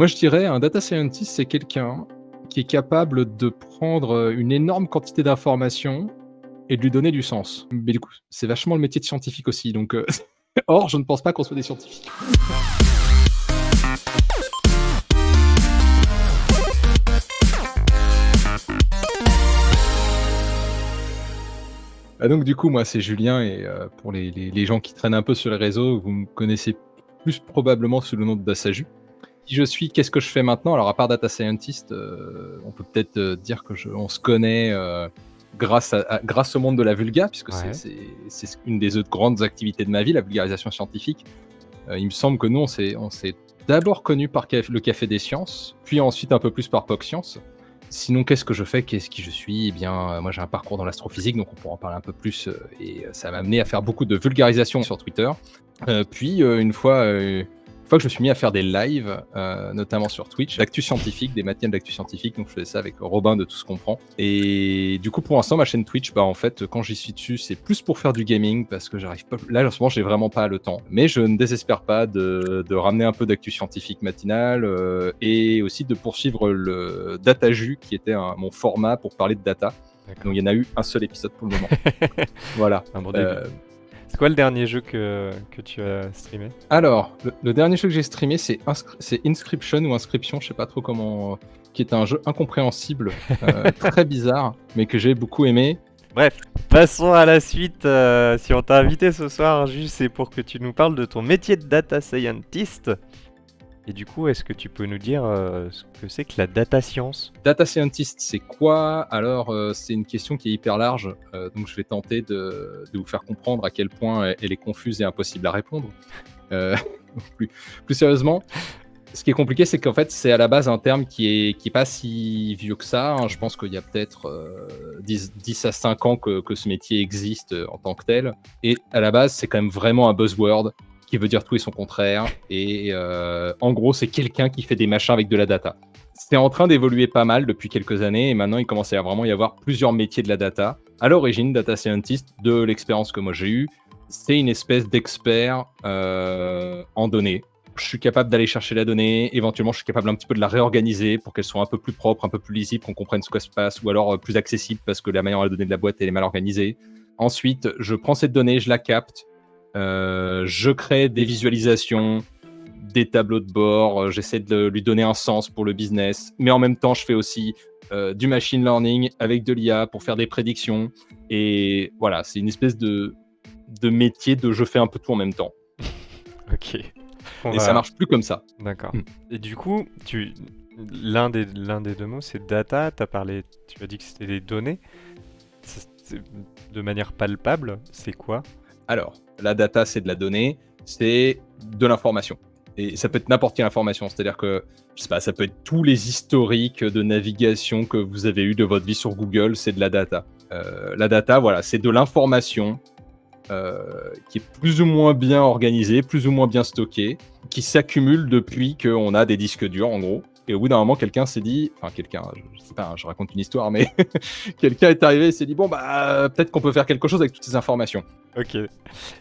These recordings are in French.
Moi, je dirais un data scientist, c'est quelqu'un qui est capable de prendre une énorme quantité d'informations et de lui donner du sens. Mais du coup, c'est vachement le métier de scientifique aussi. Donc, euh, or, je ne pense pas qu'on soit des scientifiques. Ah, donc du coup, moi c'est Julien et euh, pour les, les, gens qui traînent un peu sur les réseaux, vous me connaissez plus probablement sous le nom de Dasaju. Qui je suis, qu'est-ce que je fais maintenant? Alors à part data scientist, euh, on peut peut-être euh, dire que je, on se connaît grâce, à, grâce au monde de la vulga, puisque c'est une des autres grandes activités de ma vie, la vulgarisation scientifique. il me semble que nous, on s'est d'abord connu par le Café des Sciences, puis ensuite un peu plus par POC Science. Sinon, qu'est-ce que je fais? Qu'est-ce qui je suis? Eh bien, euh, moi j'ai un parcours dans l'astrophysique, donc on pourra en parler un peu plus. Euh, et euh, ça m'a amené à faire beaucoup de vulgarisation sur Twitter. puis, une fois fois que je me suis mis à faire des lives, euh, notamment sur Twitch, d'actu scientifique, des matières d'actu scientifique. Donc je faisais ça avec Robin de Tout ce qu'on prend. Et du coup, pour l'instant, ma chaîne Twitch, bah en fait, quand j'y suis dessus, c'est plus pour faire du gaming parce que j'arrive pas. Là, en ce moment, j'ai vraiment pas le temps. Mais je ne désespère pas de, de ramener un peu d'actu scientifique matinale euh, et aussi de poursuivre le DataJu qui était un, mon format pour parler de data. Donc il y en a eu un seul épisode pour le moment. voilà. Un bon euh, c'est quoi le dernier jeu que, que tu as streamé Alors, le, dernier jeu que j'ai streamé, c'est Inscription ou Inscription, je sais pas trop comment. qui est un jeu incompréhensible, euh, très bizarre, mais que j'ai beaucoup aimé. Bref, passons à la suite. Euh, si on t'a invité ce soir, juste c'est pour que tu nous parles de ton métier de data scientist. Et du coup, est-ce que tu peux nous dire euh, ce que c'est que la data science? Data scientist, c'est quoi? Alors, euh, c'est une question qui est hyper large, euh, donc je vais tenter de, vous faire comprendre à quel point elle est confuse et impossible à répondre. plus, sérieusement, ce qui est compliqué, c'est qu'en fait, c'est à la base un terme qui est, qui est pas si vieux que ça. Hein. Je pense qu'il y a peut-être 10, 10, à 5 ans que, que ce métier existe en tant que tel. Et à la base, c'est quand même vraiment un buzzword qui veut dire tout et son contraire. Et euh, en gros, c'est quelqu'un qui fait des machins avec de la data. C'est en train d'évoluer pas mal depuis quelques années et maintenant il commence à vraiment y avoir plusieurs métiers de la data. À l'origine, data scientist, de l'expérience que moi j'ai eue, c'est une espèce d'expert euh, en données. Je suis capable d'aller chercher la donnée, éventuellement je suis capable un petit peu de la réorganiser pour qu'elle soit un peu plus propre, un peu plus lisible, qu'on comprenne ce qui se passe, ou alors euh, plus accessible parce que la manière de la donnée de la boîte elle est mal organisée. Ensuite, je prends cette donnée, je la capte, euh, je crée des visualisations, des tableaux de bord, euh, j'essaie de lui donner un sens pour le business, mais en même temps, je fais aussi euh, du machine learning avec de l'IA pour faire des prédictions. Et voilà, c'est une espèce de, de métier de je fais un peu tout en même temps. ok. et ça marche plus comme ça. D'accord. Hmm. Et du coup, tu... l'un des, l'un des deux mots, c'est data. As parlé, tu as dit que c'était des données. De manière palpable, c'est quoi? Alors, la data, c'est de la donnée, c'est de l'information. Et ça peut être n'importe quelle information, c'est-à-dire que, je sais pas, ça peut être tous les historiques de navigation que vous avez eu de votre vie sur Google, c'est de la data. Euh, la data, voilà, c'est de l'information euh, qui est plus ou moins bien organisée, plus ou moins bien stockée, qui s'accumule depuis qu'on a des disques durs, en gros. Et au bout d'un moment, quelqu'un s'est dit, enfin quelqu'un, je, sais pas, je raconte une histoire, mais quelqu'un est arrivé et s'est dit, bon, bah peut-être qu'on peut faire quelque chose avec toutes ces informations. Ok.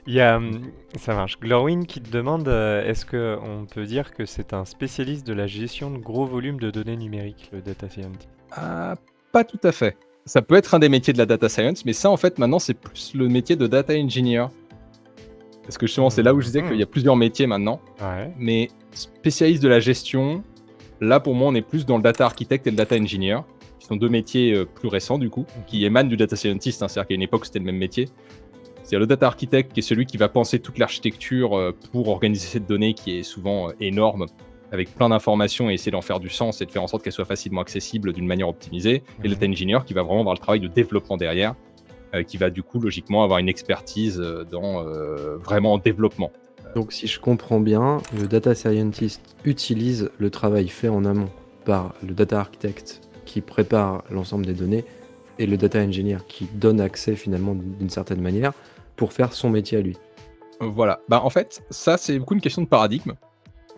Il y a, hum, ça marche. Glorwin qui te demande, euh, est-ce qu'on peut dire que c'est un spécialiste de la gestion de gros volumes de données numériques, le data scientist ah, Pas tout à fait. Ça peut être un des métiers de la data science, mais ça, en fait, maintenant, c'est plus le métier de data engineer. Parce que justement, c'est là où je disais qu'il y a plusieurs métiers maintenant. Ouais. Mais spécialiste de la gestion, Là, pour moi, on est plus dans le data architect et le data engineer, qui sont deux métiers euh, plus récents, du coup, qui émanent du data scientist. Hein, C'est-à-dire qu'à une époque, c'était le même métier. C'est le data architect qui est celui qui va penser toute l'architecture euh, pour organiser cette donnée qui est souvent euh, énorme, avec plein d'informations et essayer d'en faire du sens et de faire en sorte qu'elle soit facilement accessible d'une manière optimisée. Et le data engineer qui va vraiment avoir le travail de développement derrière, qui va du coup logiquement avoir une expertise dans vraiment développement. Donc si je comprends bien, le data scientist utilise le travail fait en amont par le data architect qui prépare l'ensemble des données et le data engineer qui donne accès finalement d'une certaine manière pour faire son métier à lui. Voilà. Bah en fait, ça c'est beaucoup une question de paradigme.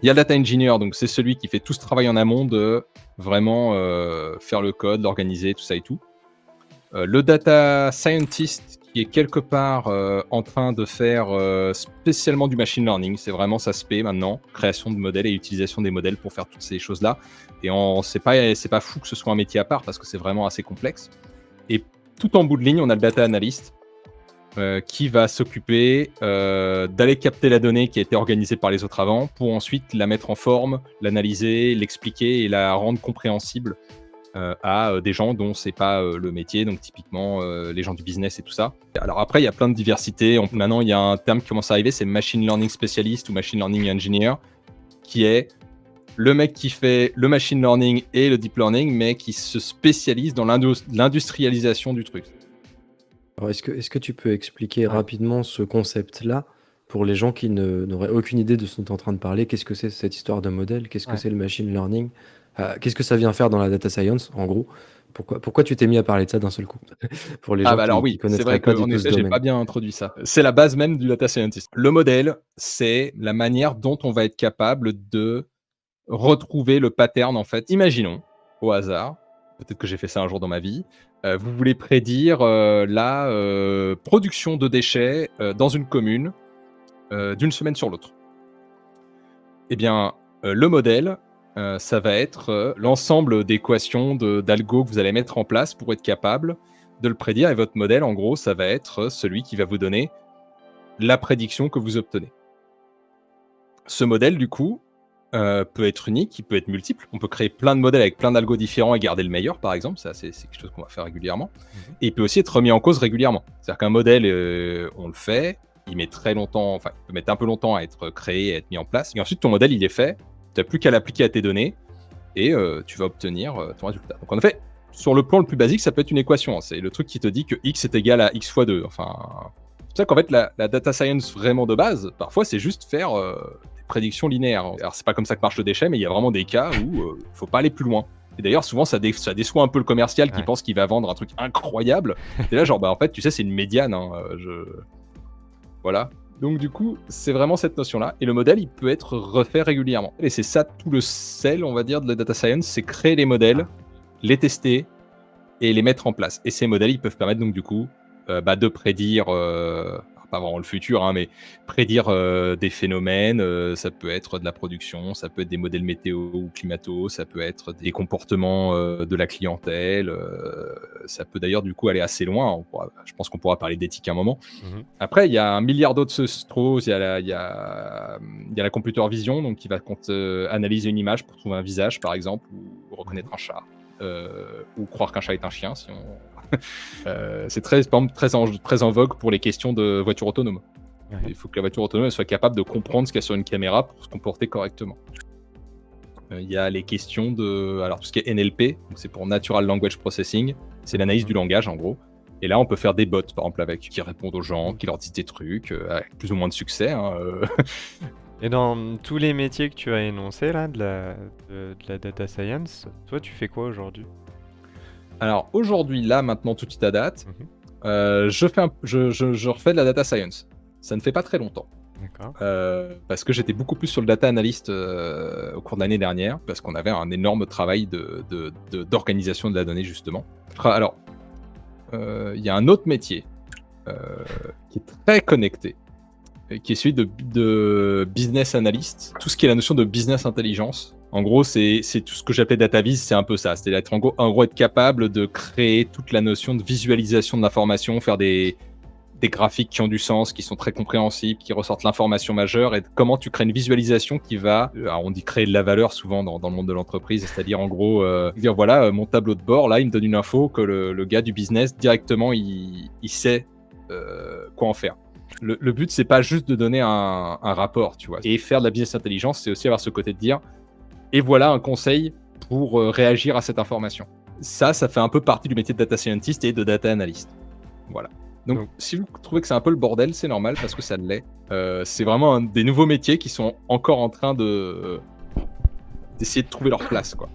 Il y a le data engineer, donc c'est celui qui fait tout ce travail en amont de vraiment euh, faire le code, l'organiser, tout ça et tout. Euh, le data scientist qui est quelque part euh, en train de faire euh, spécialement du machine learning. C'est vraiment ça se maintenant, création de modèles et utilisation des modèles pour faire toutes ces choses-là. Et c'est pas c'est pas fou que ce soit un métier à part parce que c'est vraiment assez complexe. Et tout en bout de ligne, on a le data analyst euh, qui va s'occuper d'aller capter la donnée qui a été organisée par les autres avant pour ensuite la mettre en forme, l'analyser, l'expliquer et la rendre compréhensible euh, à des gens dont c'est pas le métier, donc typiquement les gens du business et tout ça. Alors après, il y a plein de diversité. maintenant, il y a un terme qui commence à arriver, c'est machine learning spécialiste ou machine learning engineer, qui est le mec qui fait le machine learning et le deep learning, mais qui se spécialise dans l'industrialisation du truc. Alors, est-ce que, est que tu peux expliquer rapidement ce concept-là pour les gens qui n'auraient aucune idée de ce dont tu es en train de parler? Qu'est-ce que c'est cette histoire de modèle? Qu'est-ce que c'est le machine learning? Euh, Qu'est-ce que ça vient faire dans la data science, en gros? Pourquoi, pourquoi tu t'es mis à parler de ça d'un seul coup Pour les ah gens bah alors oui, c'est vrai que j'ai pas bien introduit ça. C'est la base même du data scientist. Le modèle, c'est la manière dont on va être capable de retrouver le pattern en fait. Imaginons, au hasard, peut-être que j'ai fait ça un jour dans ma vie, euh, vous voulez prédire euh, la euh, production de déchets dans une commune d'une semaine sur l'autre. Eh bien, le modèle, ça va être l'ensemble d'équations d'algo que vous allez mettre en place pour être capable de le prédire. Et votre modèle, en gros, ça va être celui qui va vous donner la prédiction que vous obtenez. Ce modèle, du coup, euh, peut être unique, il peut être multiple. On peut créer plein de modèles avec plein d'algos différents et garder le meilleur, par exemple. Ça, c'est quelque chose qu'on va faire régulièrement. Mhm. Et il peut aussi être remis en cause régulièrement. C'est-à-dire qu'un modèle, euh, on le fait, il met très longtemps, enfin, il peut mettre un peu longtemps à être créé, à être mis en place. Et ensuite, ton modèle, il est fait. Tu n'as plus qu'à l'appliquer à tes données et euh, tu vas obtenir ton résultat. Donc, en effet, sur le plan le plus basique, ça peut être une équation. Hein. C'est le truc qui te dit que x est égal à x fois 2. Enfin, c'est pour ça qu'en fait, la, la, data science vraiment de base, parfois, c'est juste faire prédiction linéaire. Alors c'est pas comme ça que marche le déchet, mais il y a vraiment des cas où il euh, faut pas aller plus loin. Et d'ailleurs, souvent, ça, ça, déçoit un peu le commercial qui pense qu'il va vendre un truc incroyable. Et là, genre, bah en fait, tu sais, c'est une médiane. Hein, euh, je... Voilà. Donc du coup, c'est vraiment cette notion-là. Et le modèle, il peut être refait régulièrement. Et c'est ça tout le sel, on va dire, de la data science, c'est créer les modèles, les tester et les mettre en place. Et ces modèles, ils peuvent permettre donc du coup euh, bah, de prédire pas vraiment le futur, hein, mais prédire euh, des phénomènes, euh, ça peut être de la production, ça peut être des modèles météo ou climato, ça peut être des comportements euh, de la clientèle, ça peut d'ailleurs du coup aller assez loin. je pense qu'on pourra parler d'éthique un moment. Mhm. Après, il y a un milliard d'autres choses. Il y, a la, il, y a, il y a la computer vision, donc qui va analyser une image pour trouver un visage, par exemple, ou reconnaître un chat. ou croire qu'un chat est un chien, si on, c'est très, très, en, très en vogue pour les questions de voiture autonome. Il faut que la voiture autonome soit capable de comprendre ce qu'il y a sur une caméra pour se comporter correctement. Euh, il y a les questions de. Alors, tout ce qui est NLP, c'est pour Natural Language Processing, c'est l'analyse du langage en gros. Et là, on peut faire des bots, par exemple, avec qui répondent aux gens, qui leur disent des trucs, euh, avec plus ou moins de succès. Hein, Et dans tous les métiers que tu as énoncés là, de la, de la data science, toi, tu fais quoi aujourd'hui? Alors aujourd'hui, là, maintenant, tout de suite à date, mhm. euh, je, fais je, refais de la data science. Ça ne fait pas très longtemps. Euh, parce que j'étais beaucoup plus sur le data analyst euh, au cours de l'année dernière, parce qu'on avait un énorme travail d'organisation de, de, la donnée, justement. Alors, il y a un autre métier qui est très connecté, qui est celui de, de business analyst, tout ce qui est la notion de business intelligence. En gros, c'est tout ce que j'appelais data vis, c'est un peu ça. C'est être en gros, en gros, être capable de créer toute la notion de visualisation de l'information, faire des, des graphiques qui ont du sens, qui sont très compréhensibles, qui ressortent l'information majeure, et comment tu crées une visualisation qui va, euh, on dit créer de la valeur souvent dans, le monde de l'entreprise, c'est-à-dire en gros euh, dire voilà euh, mon tableau de bord, là il me donne une info que le, gars du business directement il, sait quoi en faire. Le, but c'est pas juste de donner un, un rapport, tu vois, et faire de la business intelligence, c'est aussi avoir ce côté de dire et voilà un conseil pour euh, réagir à cette information. Ça, ça fait un peu partie du métier de data scientist et de data analyst. Voilà. Donc, si vous trouvez que c'est un peu le bordel, c'est normal parce que ça l'est. Euh, c'est vraiment un des nouveaux métiers qui sont encore en train de d'essayer de trouver leur place, quoi.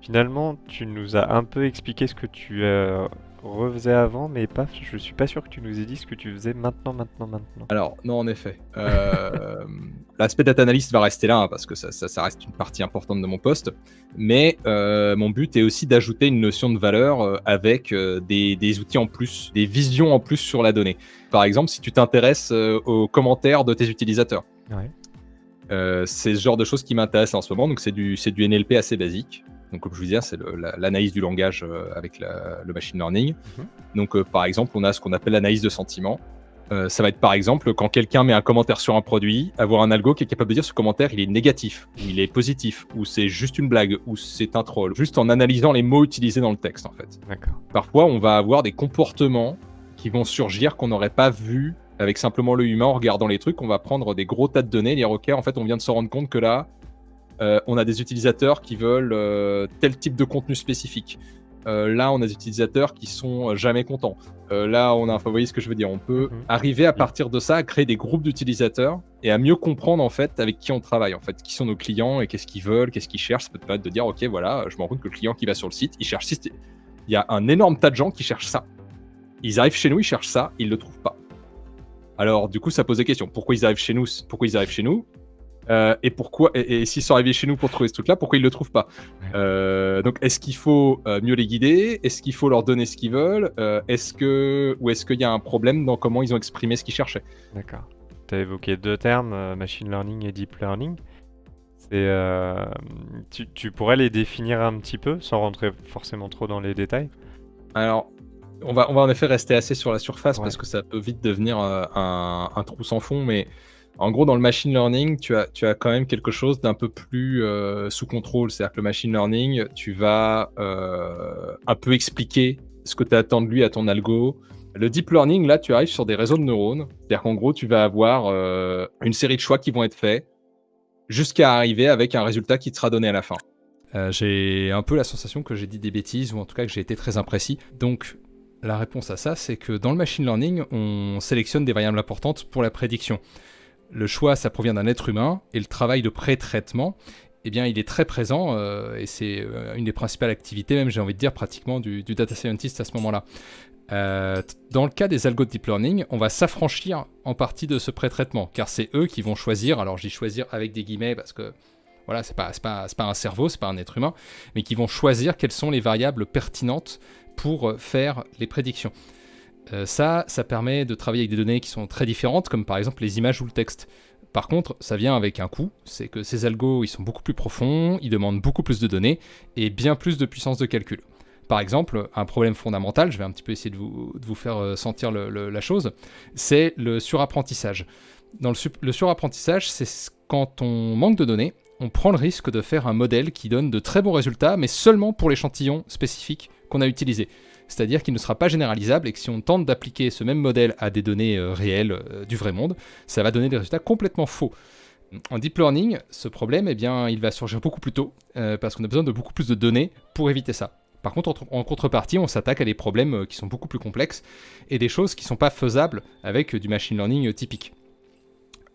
Finalement, tu nous as un peu expliqué ce que tu as refaisais avant, mais pas, je suis pas sûr que tu nous aies dit ce que tu faisais maintenant, maintenant, maintenant. Alors, non, en effet. Euh, L'aspect data analyst va rester là, hein, parce que ça, ça- ça reste une partie importante de mon poste. Mais euh, mon but est aussi d'ajouter une notion de valeur euh, avec des, des outils en plus, des visions en plus sur la donnée. Par exemple, si tu t'intéresses aux commentaires de tes utilisateurs. Ouais. C'est ce genre de choses qui m'intéressent en ce moment. Donc, c'est du, c'est du NLP assez basique. Donc, comme je vous disais, c'est l'analyse du langage euh, avec la- le machine learning. Mhm. Donc, euh, par exemple, on a ce qu'on appelle l'analyse de sentiment. Euh, ça va être par exemple quand quelqu'un met un commentaire sur un produit, avoir un algo qui est capable de dire ce commentaire il est négatif, ou il est positif, ou c'est juste une blague, ou c'est un troll, juste en analysant les mots utilisés dans le texte en fait. Parfois, on va avoir des comportements qui vont surgir qu'on n'aurait pas vu avec simplement le humain en regardant les trucs. On va prendre des gros tas de données, dire ok, en fait, on vient de se rendre compte que là, euh, on a des utilisateurs qui veulent euh, tel type de contenu spécifique. Euh, là, on a des utilisateurs qui sont jamais contents. Là, on a, enfin, vous voyez ce que je veux dire. On peut Mhm. arriver à partir de ça à créer des groupes d'utilisateurs et à mieux comprendre en fait avec qui on travaille, en fait, qui sont nos clients et qu'est-ce qu'ils veulent, qu'est-ce qu'ils cherchent. Ça peut permettre de dire, ok, voilà, je me rends compte que le client qui va sur le site, il cherche il y a un énorme tas de gens qui cherchent ça. Ils arrivent chez nous, ils cherchent ça, ils le trouvent pas. Alors, du coup, ça pose des questions. Pourquoi ils arrivent chez nous Pourquoi ils arrivent chez nous? Euh, Et pourquoi Et, et s'ils sont arrivés chez nous pour trouver ce truc-là, pourquoi ils le trouvent pas. Euh, Donc, est-ce qu'il faut euh, mieux les guider? Est-ce qu'il faut leur donner ce qu'ils veulent? Est-ce que ou est-ce qu'il y a un problème dans comment ils ont exprimé ce qu'ils cherchaient? D'accord. Tu as évoqué deux termes, machine learning et deep learning. Euh, tu, tu pourrais les définir un petit peu, sans rentrer forcément trop dans les détails? Alors, on va, on va en effet rester assez sur la surface Ouais. parce que ça peut vite devenir euh, un, un trou sans fond, mais en gros, dans le machine learning, tu as, quand même quelque chose d'un peu plus euh, sous contrôle. C'est-à-dire que le machine learning, tu vas euh, un peu expliquer ce que tu attends de lui à ton algo. Le deep learning, là, tu arrives sur des réseaux de neurones. C'est-à-dire qu'en gros, tu vas avoir euh, une série de choix qui vont être faits jusqu'à arriver avec un résultat qui te sera donné à la fin. J'ai un peu la sensation que j'ai dit des bêtises, ou en tout cas que j'ai été très imprécis. Donc, la réponse à ça, c'est que dans le machine learning, on sélectionne des variables importantes pour la prédiction. Le choix, ça provient d'un être humain, et le travail de pré-traitement, eh bien, il est très présent, euh, et c'est euh, une des principales activités, même j'ai envie de dire, pratiquement du, data scientist à ce moment-là. Euh, dans le cas des algos de deep learning, on va s'affranchir en partie de ce pré-traitement, car c'est eux qui vont choisir, alors dis choisir avec des guillemets, parce que voilà, c'est pas, pas, un cerveau, c'est pas un être humain, mais qui vont choisir quelles sont les variables pertinentes pour faire les prédictions. Euh, ça, ça permet de travailler avec des données qui sont très différentes, comme par exemple les images ou le texte. Par contre, ça vient avec un coût, c'est que ces algos, ils sont beaucoup plus profonds, ils demandent beaucoup plus de données et bien plus de puissance de calcul. Par exemple, un problème fondamental, je vais un petit peu essayer de vous, faire euh, sentir la chose, c'est le surapprentissage. Dans le, surapprentissage, c'est ce- quand on manque de données, on prend le risque de faire un modèle qui donne de très bons résultats, mais seulement pour l'échantillon spécifique qu'on a utilisé. C'est-à-dire qu'il ne sera pas généralisable et que si on tente d'appliquer ce même modèle à des données euh, réelles euh, du vrai monde, ça va donner des résultats complètement faux. En deep learning, ce problème, eh bien, il va surgir beaucoup plus tôt, euh, parce qu'on a besoin de beaucoup plus de données pour éviter ça. Par contre, en, contrepartie, on s'attaque à des problèmes qui sont beaucoup plus complexes et des choses qui ne sont pas faisables avec du machine learning typique.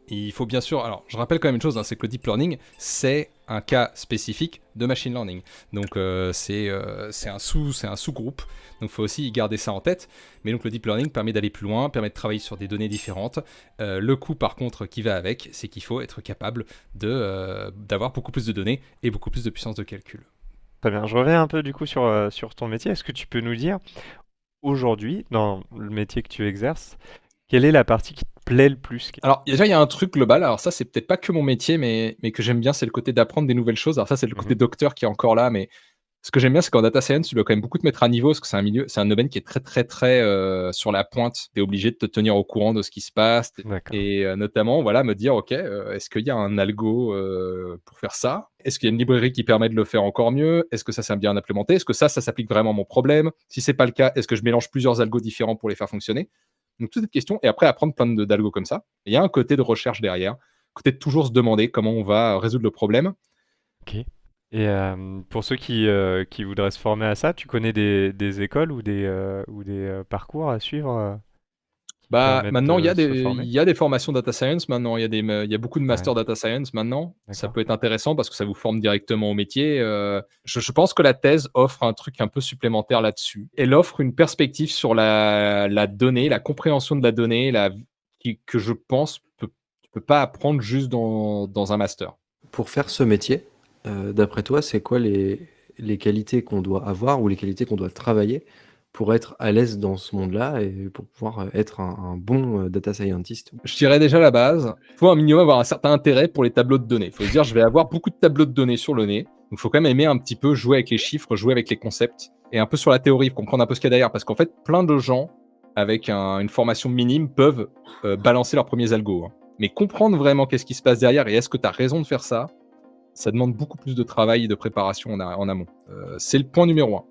Il faut bien sûr, alors je rappelle quand même une chose, hein, c'est que le deep learning, c'est un cas spécifique de machine learning. Donc euh, c'est euh, c'est un sous c'est un sous-groupe. Donc il faut aussi garder ça en tête. Mais donc le deep learning permet d'aller plus loin, permet de travailler sur des données différentes. Euh, le coût par contre qui va avec, c'est qu'il faut être capable d'avoir beaucoup plus de données et beaucoup plus de puissance de calcul. Très bien. Je reviens un peu du coup sur, sur ton métier. Est-ce que tu peux nous dire, aujourd'hui, dans le métier que tu exerces, quelle est la partie qui plaît le plus? Alors déjà il y a un truc global. Alors ça c'est peut-être pas que mon métier, mais mais que j'aime bien, c'est le côté d'apprendre des nouvelles choses. Alors ça c'est le côté Mhm. docteur qui est encore là, mais ce que j'aime bien, c'est qu'en data science, tu dois quand même beaucoup te mettre à niveau, parce que c'est un milieu, c'est un domaine qui est très très très euh, sur la pointe. Tu es obligé de te tenir au courant de ce qui se passe. Et euh, notamment, voilà, me dire, OK, euh, est-ce qu'il y a un algo pour faire ça? Est-ce qu'il y a une librairie qui permet de le faire encore mieux? Est-ce que ça s'est bien implémenté? Est-ce que ça, ça s'applique vraiment à mon problème? Si c'est pas le cas, est-ce que je mélange plusieurs algos différents pour les faire fonctionner? Donc, toutes ces questions, et après, apprendre plein d'algos comme ça. Il y a un côté de recherche derrière, côté de toujours se demander comment on va résoudre le problème. Ok. Et euh, pour ceux qui, euh, qui voudraient se former à ça, tu connais des, écoles ou des, euh, ou des parcours à suivre Bah, maintenant, il y, a des, il y a des formations data science maintenant. Il y, a des, il y a beaucoup de master data science maintenant. Ça peut être intéressant parce que ça vous forme directement au métier. Euh, je, je pense que la thèse offre un truc un peu supplémentaire là-dessus. Elle offre une perspective sur la, la donnée, la compréhension de la donnée, la, qui- que je pense peut, tu peux pas apprendre juste dans, dans un master. Pour faire ce métier, euh, d'après toi, c'est quoi les, les qualités qu'on doit avoir ou les qualités qu'on doit travailler pour être à l'aise dans ce monde-là et pour pouvoir euh, être un, bon euh, data scientist Je dirais déjà la base. Il faut un minimum avoir un certain intérêt pour les tableaux de données. Il faut se dire, je vais avoir beaucoup de tableaux de données sur le nez. Donc, il faut quand même aimer un petit peu jouer avec les chiffres, jouer avec les concepts et un peu sur la théorie, comprendre un peu ce qu'il y a derrière. Parce qu'en fait, plein de gens avec un- une formation minime peuvent euh, balancer leurs premiers algos. hein. Mais comprendre vraiment qu'est-ce qui se passe derrière et est-ce que tu as raison de faire ça, ça demande beaucoup plus de travail et de préparation en, amont. C'est le point numéro un.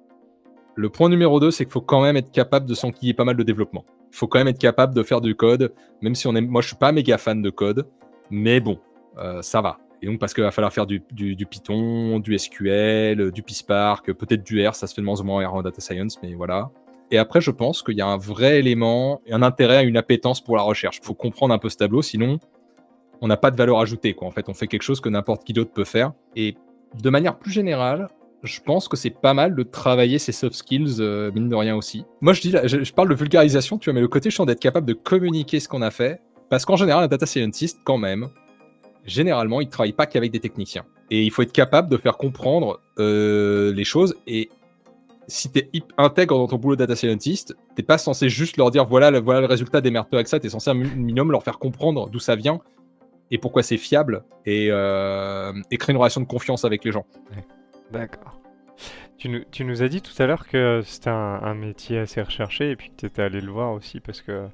Le point numéro 2, c'est qu'il faut quand même être capable de s'enquiller pas mal de développement. Il faut quand même être capable de faire du code, même si on aime. Moi, je suis pas méga fan de code, mais bon, euh, ça va. Et donc, parce qu'il va falloir faire du, Python, du SQL, du PySpark, peut-être du R, ça se fait de moins en moins R en data science, mais voilà. Et après, je pense qu'il y a un vrai élément, un intérêt une appétence pour la recherche. Il faut comprendre un peu ce tableau, sinon, on n'a pas de valeur ajoutée. Quoi. En fait, on fait quelque chose que n'importe qui d'autre peut faire. Et de manière plus générale, je pense que c'est pas mal de travailler ces soft skills, euh, mine de rien aussi. Moi, je, dis, je, je parle de vulgarisation, tu vois, mais le côté chiant d'être capable de communiquer ce qu'on a fait, parce qu'en général, un data scientist, quand même, généralement, il travaille pas qu'avec des techniciens. Et il faut être capable de faire comprendre euh, les choses. Et si tu es intègre dans ton boulot de data scientist, t'es pas censé juste leur dire voilà, le- voilà le résultat, démerde-toi avec ça. Tu es censé un mi- minimum leur faire comprendre d'où ça vient et pourquoi c'est fiable et, euh, et créer une relation de confiance avec les gens. D'accord. Tu nous, tu nous as dit tout à l'heure que c'était un, un métier assez recherché et puis que tu étais allé le voir aussi parce que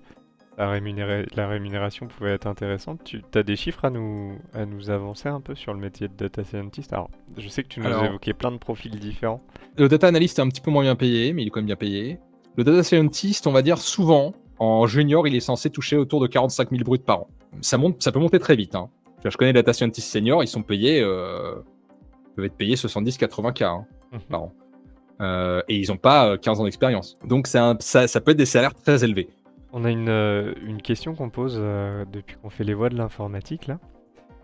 la, rémunéra- la rémunération pouvait être intéressante. Tu as des chiffres à nous, à nous avancer un peu sur le métier de data scientist? Alors, je sais que tu nous Alors- as évoqué plein de profils différents. Le data analyst est un petit peu moins bien payé, mais il est quand même bien payé. Le data scientist, on va dire souvent, en junior, il est censé toucher autour de 45 000 bruts par an. Ça, monte, ça peut monter très vite. hein. Je connais des data scientists seniors, ils sont payés, euh, peuvent être payés 70-80 k hein, Mhm. par an. Euh, et ils n'ont pas euh, 15 ans d'expérience. Donc un- ça, ça peut être des salaires très élevés. On a une, euh, une question qu'on pose euh, depuis qu'on fait les voies de l'informatique là.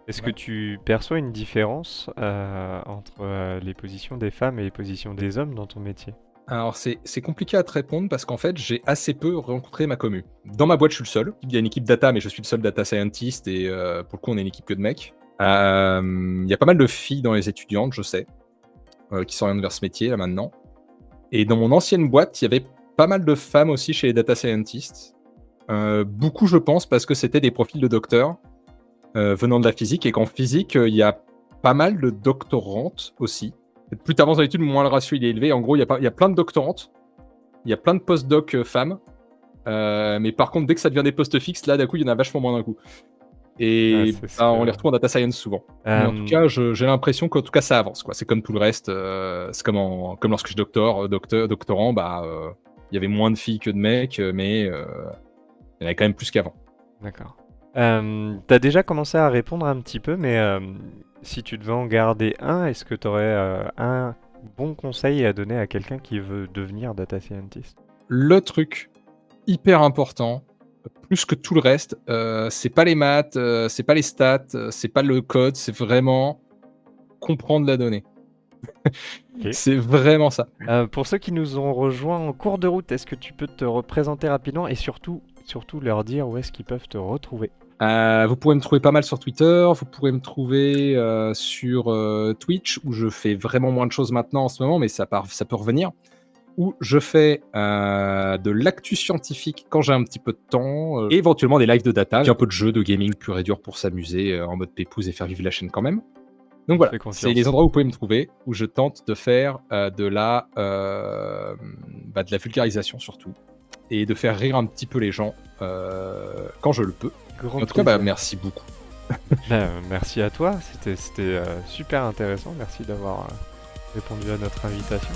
Est-ce que tu perçois une différence euh, entre euh, les positions des femmes et les positions des hommes dans ton métier? Alors c'est compliqué à te répondre parce qu'en fait j'ai assez peu rencontré ma commu. Dans ma boîte je suis le seul. Il y a une équipe data mais je suis le seul data scientist et euh, pour le coup on est une équipe que de mecs. Euh, Il y a pas mal de filles dans les étudiantes je sais euh, qui s'orientent vers ce métier là maintenant. Et dans mon ancienne boîte il y avait pas mal de femmes aussi chez les data scientists. Euh, beaucoup je pense parce que c'était des profils de docteurs venant de la physique et qu'en physique il y a pas mal de doctorantes aussi. Plus tu avances dans l'étude, moins le ratio il est élevé. En gros, il y, y a plein de doctorantes, il y a plein de post-doc femmes. Mais par contre, dès que ça devient des postes fixes, là, d'un coup, il y en a vachement moins d'un coup. Et c'est bah, on les retrouve en data science souvent. Mais en Euh, tout cas, je- j'ai l'impression qu'en tout cas, ça avance. C'est comme tout le reste. euh, c'est comme, en- comme lorsque je doctor, euh, docteur, doctorant, bah, euh, il y avait moins de filles que de mecs, euh, mais euh, il y en avait quand même plus qu'avant. D'accord. Euh, T'as déjà commencé à répondre un petit peu, mais euh, si tu devais en garder un, est-ce que tu aurais un bon conseil à donner à quelqu'un qui veut devenir data scientist? Le truc hyper important, plus que tout le reste, euh, c'est pas les maths, euh, c'est pas les stats, euh, c'est pas le code, c'est vraiment comprendre la donnée. C'est vraiment ça. Pour ceux qui nous ont rejoints en cours de route, est-ce que tu peux te représenter rapidement et surtout, surtout leur dire où est-ce qu'ils peuvent te retrouver? Vous pourrez me trouver pas mal sur Twitter, vous pourrez me trouver sur Twitch, où je fais vraiment moins de choses maintenant en ce moment, mais ça, part, ça peut revenir. Où je fais euh, de l'actu scientifique quand j'ai un petit peu de temps, euh, et éventuellement des lives de data, puis un peu de jeux, de gaming pur et dur pour s'amuser euh, en mode pépouze et faire vivre la chaîne quand même. Donc voilà, c'est les endroits où vous pouvez me trouver, où je tente de faire euh, de, la, euh, bah, de la vulgarisation surtout, et de faire rire un petit peu les gens euh, quand je le peux. Grand En tout cas, bah, merci beaucoup. Ben, merci à toi, c'était c'était, euh, super intéressant. Merci d'avoir euh, répondu à notre invitation.